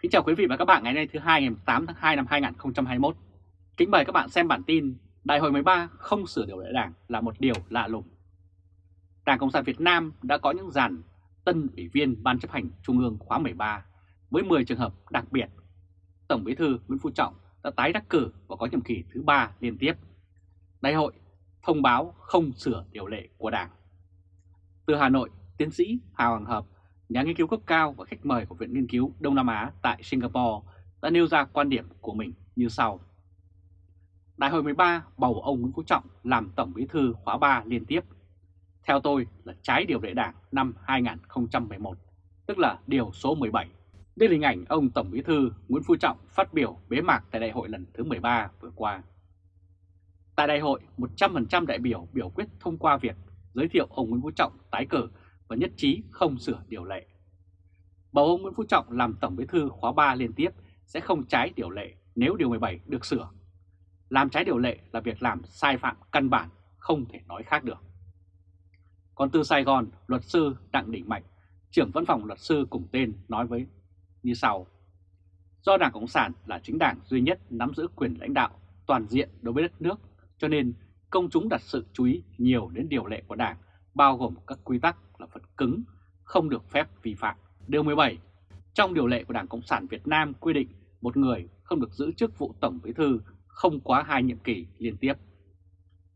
Kính chào quý vị và các bạn ngày nay thứ hai ngày 8 tháng 2 năm 2021. Kính mời các bạn xem bản tin Đại hội 13 không sửa điều lệ đảng là một điều lạ lùng. Đảng Cộng sản Việt Nam đã có những dàn tân ủy viên Ban chấp hành Trung ương khóa 13 với 10 trường hợp đặc biệt. Tổng bí thư Nguyễn Phú Trọng đã tái đắc cử và có nhiệm kỳ thứ 3 liên tiếp. Đại hội thông báo không sửa điều lệ của Đảng. Từ Hà Nội, tiến sĩ Hà Hoàng Hợp nhà nghiên cứu cấp cao và khách mời của Viện Nghiên cứu Đông Nam Á tại Singapore đã nêu ra quan điểm của mình như sau. Đại hội 13 bầu ông Nguyễn Phú Trọng làm Tổng Bí thư khóa 3 liên tiếp. Theo tôi là trái điều lệ đảng năm 2011, tức là điều số 17. Đây là hình ảnh ông Tổng Bí thư Nguyễn Phú Trọng phát biểu bế mạc tại đại hội lần thứ 13 vừa qua. Tại đại hội, 100% đại biểu biểu quyết thông qua việc giới thiệu ông Nguyễn Phú Trọng tái cử và nhất trí không sửa điều lệ. Bầu ông Nguyễn Phú Trọng làm Tổng Bí thư khóa 3 liên tiếp sẽ không trái điều lệ nếu điều 17 được sửa. Làm trái điều lệ là việc làm sai phạm căn bản, không thể nói khác được. Còn từ Sài Gòn, luật sư Đặng Đình Mạnh, trưởng văn phòng luật sư cùng tên nói với như sau. Do Đảng Cộng sản là chính đảng duy nhất nắm giữ quyền lãnh đạo toàn diện đối với đất nước, cho nên công chúng đặt sự chú ý nhiều đến điều lệ của Đảng, bao gồm các quy tắc cứng, không được phép vi phạm. Điều 17. Trong điều lệ của Đảng Cộng sản Việt Nam quy định một người không được giữ chức vụ Tổng Bí Thư không quá hai nhiệm kỳ liên tiếp.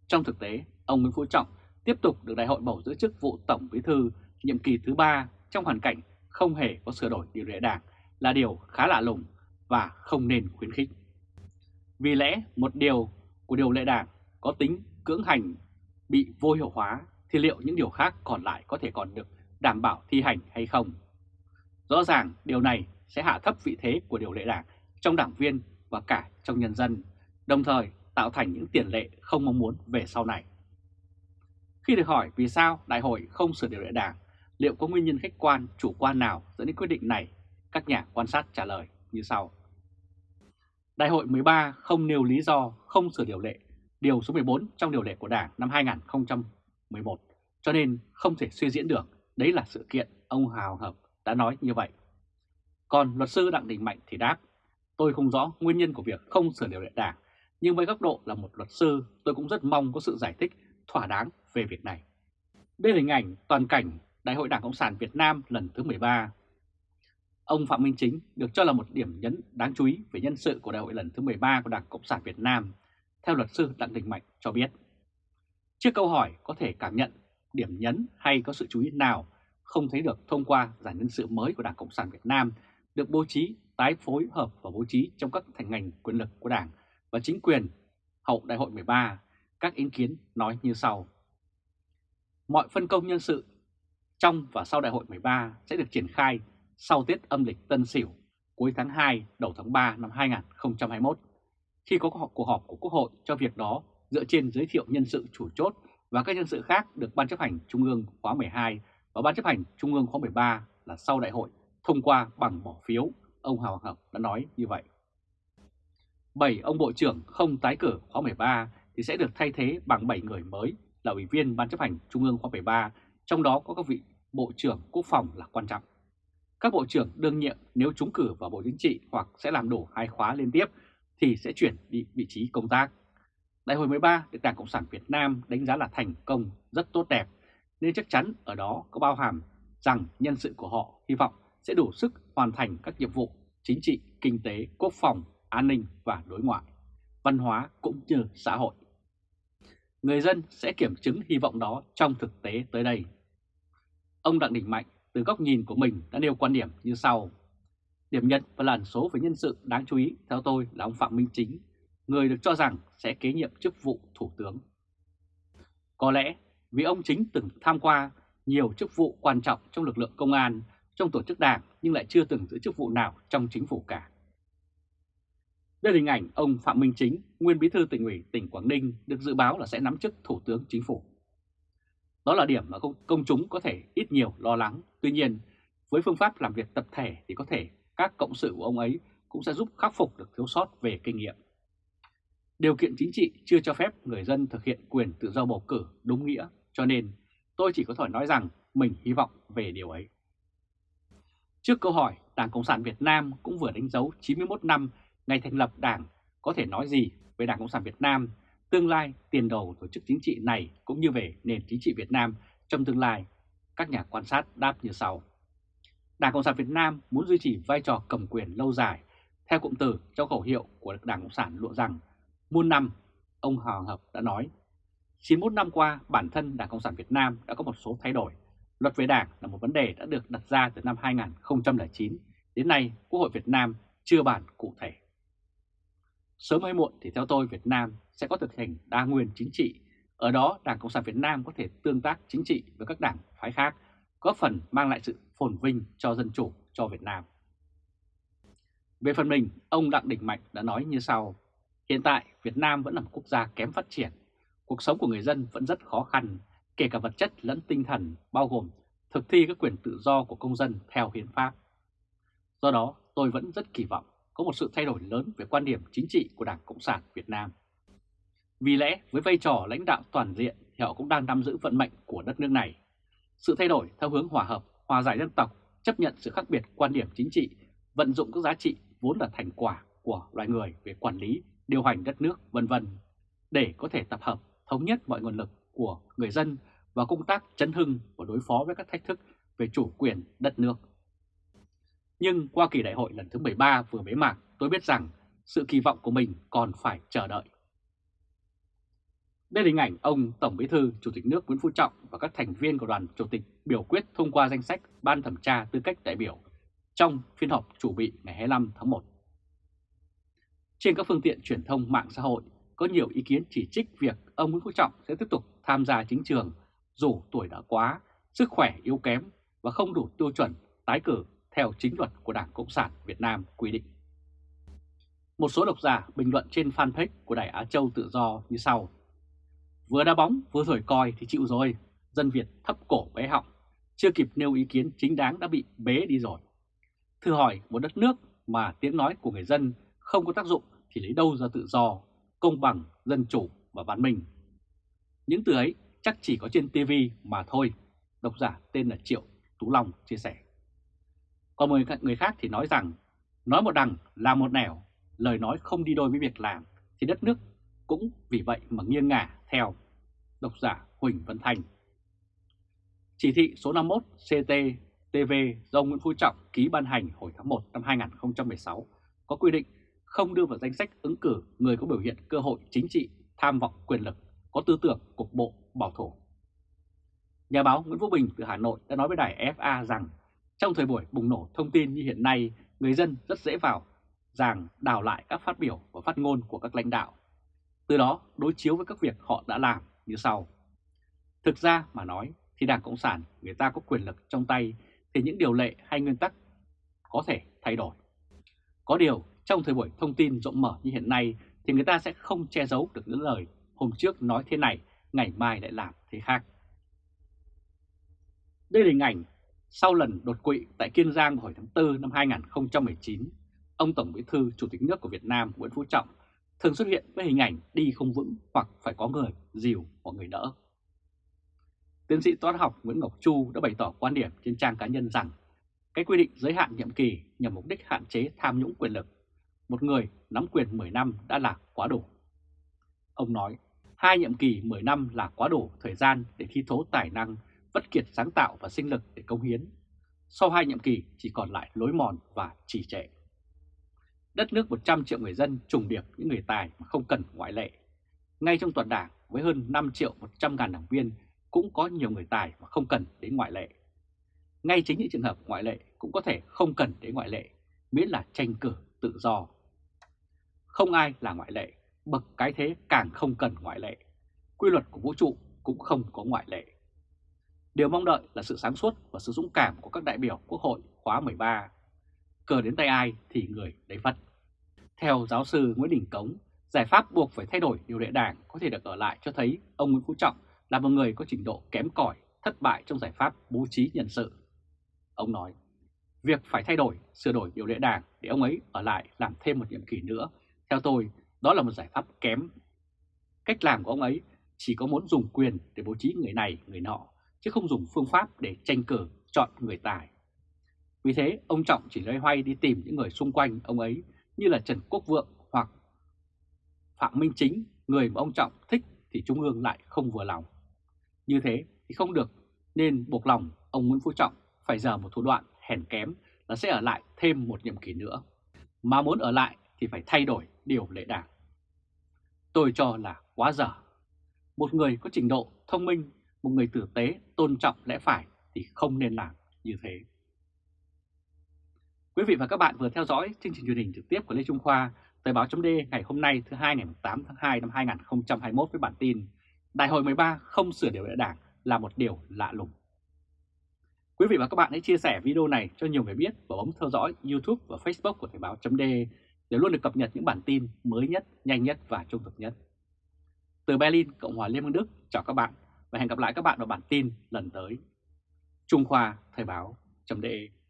Trong thực tế, ông Nguyễn Phú Trọng tiếp tục được đại hội bầu giữ chức vụ Tổng Bí Thư nhiệm kỳ thứ ba trong hoàn cảnh không hề có sửa đổi điều lệ đảng là điều khá lạ lùng và không nên khuyến khích. Vì lẽ một điều của điều lệ đảng có tính cưỡng hành bị vô hiệu hóa thì liệu những điều khác còn lại có thể còn được đảm bảo thi hành hay không? Rõ ràng điều này sẽ hạ thấp vị thế của điều lệ đảng trong đảng viên và cả trong nhân dân, đồng thời tạo thành những tiền lệ không mong muốn về sau này. Khi được hỏi vì sao đại hội không sửa điều lệ đảng, liệu có nguyên nhân khách quan, chủ quan nào dẫn đến quyết định này, các nhà quan sát trả lời như sau. Đại hội 13 không nêu lý do không sửa điều lệ, điều số 14 trong điều lệ của Đảng năm 2011 cho nên không thể suy diễn được. Đấy là sự kiện ông Hào Hợp đã nói như vậy. Còn luật sư Đặng Đình Mạnh thì đáp, tôi không rõ nguyên nhân của việc không sửa điều lệ đảng, nhưng với góc độ là một luật sư, tôi cũng rất mong có sự giải thích thỏa đáng về việc này. Đây là hình ảnh toàn cảnh Đại hội Đảng Cộng sản Việt Nam lần thứ 13. Ông Phạm Minh Chính được cho là một điểm nhấn đáng chú ý về nhân sự của đại hội lần thứ 13 của Đảng Cộng sản Việt Nam, theo luật sư Đặng Đình Mạnh cho biết. Trước câu hỏi có thể cảm nhận điểm nhấn hay có sự chú ý nào không thấy được thông qua giải nhân sự mới của Đảng Cộng sản Việt Nam được bố trí, tái phối hợp và bố trí trong các thành ngành quyền lực của Đảng và chính quyền hậu Đại hội 13, các ý kiến nói như sau. Mọi phân công nhân sự trong và sau Đại hội 13 sẽ được triển khai sau Tết âm lịch Tân Sửu cuối tháng 2 đầu tháng 3 năm 2021 khi có cuộc họp của Quốc hội cho việc đó dựa trên giới thiệu nhân sự chủ chốt và các nhân sự khác được Ban chấp hành Trung ương khóa 12 và Ban chấp hành Trung ương khóa 13 là sau đại hội thông qua bằng bỏ phiếu, ông Hào Hợp đã nói như vậy. 7 ông Bộ trưởng không tái cử khóa 13 thì sẽ được thay thế bằng 7 người mới là Ủy viên Ban chấp hành Trung ương khóa 13, trong đó có các vị Bộ trưởng Quốc phòng là quan trọng. Các Bộ trưởng đương nhiệm nếu trúng cử vào Bộ Chính trị hoặc sẽ làm đủ hai khóa liên tiếp thì sẽ chuyển đi vị trí công tác. Đại hội 13 được Đảng Cộng sản Việt Nam đánh giá là thành công rất tốt đẹp, nên chắc chắn ở đó có bao hàm rằng nhân sự của họ hy vọng sẽ đủ sức hoàn thành các nhiệm vụ chính trị, kinh tế, quốc phòng, an ninh và đối ngoại, văn hóa cũng như xã hội. Người dân sẽ kiểm chứng hy vọng đó trong thực tế tới đây. Ông Đặng Đình Mạnh từ góc nhìn của mình đã nêu quan điểm như sau. Điểm nhận và làn số về nhân sự đáng chú ý theo tôi là ông Phạm Minh Chính, người được cho rằng sẽ kế nhiệm chức vụ Thủ tướng. Có lẽ vì ông Chính từng tham qua nhiều chức vụ quan trọng trong lực lượng công an, trong tổ chức đảng nhưng lại chưa từng giữ chức vụ nào trong chính phủ cả. Đây là hình ảnh ông Phạm Minh Chính, nguyên bí thư tỉnh ủy tỉnh Quảng Ninh được dự báo là sẽ nắm chức Thủ tướng Chính phủ. Đó là điểm mà công, công chúng có thể ít nhiều lo lắng. Tuy nhiên, với phương pháp làm việc tập thể thì có thể các cộng sự của ông ấy cũng sẽ giúp khắc phục được thiếu sót về kinh nghiệm. Điều kiện chính trị chưa cho phép người dân thực hiện quyền tự do bầu cử đúng nghĩa, cho nên tôi chỉ có thể nói rằng mình hy vọng về điều ấy. Trước câu hỏi Đảng Cộng sản Việt Nam cũng vừa đánh dấu 91 năm ngày thành lập Đảng, có thể nói gì về Đảng Cộng sản Việt Nam, tương lai, tiền đồ tổ chức chính trị này cũng như về nền chính trị Việt Nam trong tương lai, các nhà quan sát đáp như sau. Đảng Cộng sản Việt Nam muốn duy trì vai trò cầm quyền lâu dài, theo cụm từ trong khẩu hiệu của Đảng Cộng sản lụa rằng muôn năm, ông Hoàng Hợp đã nói, 91 năm qua bản thân Đảng Cộng sản Việt Nam đã có một số thay đổi. Luật về đảng là một vấn đề đã được đặt ra từ năm 2009, đến nay Quốc hội Việt Nam chưa bàn cụ thể. Sớm hay muộn thì theo tôi Việt Nam sẽ có thực hành đa nguyên chính trị. Ở đó Đảng Cộng sản Việt Nam có thể tương tác chính trị với các đảng phái khác, góp phần mang lại sự phồn vinh cho dân chủ cho Việt Nam. Về phần mình, ông Đặng Đình Mạnh đã nói như sau. Hiện tại Việt Nam vẫn là một quốc gia kém phát triển. Cuộc sống của người dân vẫn rất khó khăn, kể cả vật chất lẫn tinh thần, bao gồm thực thi các quyền tự do của công dân theo hiến pháp. Do đó, tôi vẫn rất kỳ vọng có một sự thay đổi lớn về quan điểm chính trị của Đảng Cộng sản Việt Nam. Vì lẽ với vai trò lãnh đạo toàn diện thì họ cũng đang nắm giữ vận mệnh của đất nước này. Sự thay đổi theo hướng hòa hợp, hòa giải dân tộc, chấp nhận sự khác biệt quan điểm chính trị, vận dụng các giá trị vốn là thành quả của loài người về quản lý, điều hành đất nước vân vân để có thể tập hợp thống nhất mọi nguồn lực của người dân và công tác chấn hưng và đối phó với các thách thức về chủ quyền đất nước. Nhưng qua kỳ đại hội lần thứ 13 vừa bế mạc, tôi biết rằng sự kỳ vọng của mình còn phải chờ đợi. Đây là hình ảnh ông Tổng Bí thư Chủ tịch nước Nguyễn Phú Trọng và các thành viên của đoàn Chủ tịch biểu quyết thông qua danh sách Ban thẩm tra tư cách đại biểu trong phiên họp chủ bị ngày 25 tháng 1. Trên các phương tiện truyền thông mạng xã hội có nhiều ý kiến chỉ trích việc ông Nguyễn Phú Trọng sẽ tiếp tục tham gia chính trường dù tuổi đã quá, sức khỏe yếu kém và không đủ tiêu chuẩn tái cử theo chính luật của Đảng Cộng sản Việt Nam quy định. Một số độc giả bình luận trên fanpage của Đài Á Châu Tự Do như sau. Vừa đá bóng vừa thổi coi thì chịu rồi, dân Việt thấp cổ bé họng, chưa kịp nêu ý kiến chính đáng đã bị bế đi rồi. Thử hỏi một đất nước mà tiếng nói của người dân không có tác dụng thì lấy đâu ra tự do, công bằng, dân chủ và văn minh. Những từ ấy chắc chỉ có trên TV mà thôi, độc giả tên là Triệu Tú Long chia sẻ. Còn một người khác thì nói rằng, nói một đằng làm một nẻo, lời nói không đi đôi với việc làm, thì đất nước cũng vì vậy mà nghiêng ngả theo. Độc giả Huỳnh Văn Thành Chỉ thị số 51 CT-TV do Nguyễn Phú Trọng ký ban hành hồi tháng 1 năm 2016 có quy định không đưa vào danh sách ứng cử người có biểu hiện cơ hội chính trị, tham vọng quyền lực, có tư tưởng cục bộ, bảo thủ. Nhà báo Nguyễn Vũ Bình từ Hà Nội đã nói với đài FA rằng trong thời buổi bùng nổ thông tin như hiện nay, người dân rất dễ vào rằng đào lại các phát biểu và phát ngôn của các lãnh đạo. Từ đó đối chiếu với các việc họ đã làm như sau. Thực ra mà nói thì Đảng Cộng sản người ta có quyền lực trong tay thì những điều lệ hay nguyên tắc có thể thay đổi. Có điều trong thời buổi thông tin rộng mở như hiện nay thì người ta sẽ không che giấu được những lời hôm trước nói thế này, ngày mai lại làm thế khác. Đây là hình ảnh sau lần đột quỵ tại Kiên Giang hồi tháng 4 năm 2019, ông Tổng Bí thư Chủ tịch nước của Việt Nam Nguyễn Phú Trọng thường xuất hiện với hình ảnh đi không vững hoặc phải có người dìu hoặc người đỡ. Tiến sĩ toán học Nguyễn Ngọc Chu đã bày tỏ quan điểm trên trang cá nhân rằng cái quy định giới hạn nhiệm kỳ nhằm mục đích hạn chế tham nhũng quyền lực. Một người nắm quyền 10 năm đã là quá đủ. Ông nói, hai nhiệm kỳ 10 năm là quá đủ thời gian để thi thố tài năng vất kiệt sáng tạo và sinh lực để công hiến. Sau hai nhiệm kỳ chỉ còn lại lối mòn và trì trệ. Đất nước 100 triệu người dân trùng điệp những người tài mà không cần ngoại lệ. Ngay trong toàn đảng với hơn 5 triệu 100 ngàn đảng viên cũng có nhiều người tài mà không cần đến ngoại lệ. Ngay chính những trường hợp ngoại lệ cũng có thể không cần đến ngoại lệ, miễn là tranh cử tự do. Không ai là ngoại lệ, bậc cái thế càng không cần ngoại lệ. Quy luật của vũ trụ cũng không có ngoại lệ. Điều mong đợi là sự sáng suốt và sự dũng cảm của các đại biểu Quốc hội khóa 13. Cờ đến tay ai thì người đấy vất. Theo giáo sư Nguyễn Đình Cống, giải pháp buộc phải thay đổi điều lệ đảng có thể được ở lại cho thấy ông Nguyễn Phú Trọng là một người có trình độ kém cỏi, thất bại trong giải pháp bố trí nhân sự. Ông nói, việc phải thay đổi, sửa đổi điều lệ đảng để ông ấy ở lại làm thêm một nhiệm kỳ nữa, theo tôi, đó là một giải pháp kém. Cách làm của ông ấy chỉ có muốn dùng quyền để bố trí người này, người nọ chứ không dùng phương pháp để tranh cử chọn người tài. Vì thế, ông Trọng chỉ loay hoay đi tìm những người xung quanh ông ấy như là Trần Quốc Vượng hoặc Phạm Minh Chính, người mà ông Trọng thích thì Trung ương lại không vừa lòng. Như thế thì không được, nên buộc lòng ông Nguyễn Phú Trọng phải giờ một thủ đoạn hèn kém là sẽ ở lại thêm một nhiệm kỳ nữa. Mà muốn ở lại thì phải thay đổi điều lệ đảng. Tôi cho là quá dở. Một người có trình độ thông minh, một người tử tế, tôn trọng lẽ phải thì không nên làm như thế. Quý vị và các bạn vừa theo dõi chương trình truyền hình trực tiếp của Lê Trung Khoa, Thời báo chấm ngày hôm nay thứ hai ngày 8 tháng 2 năm 2021 với bản tin Đại hội 13 không sửa điều lệ đảng là một điều lạ lùng. Quý vị và các bạn hãy chia sẻ video này cho nhiều người biết và bấm theo dõi YouTube và Facebook của Thời báo chấm để để luôn được cập nhật những bản tin mới nhất, nhanh nhất và trung thực nhất. Từ Berlin, Cộng hòa Liên bang Đức, chào các bạn và hẹn gặp lại các bạn vào bản tin lần tới. Trung Khoa Thời báo.de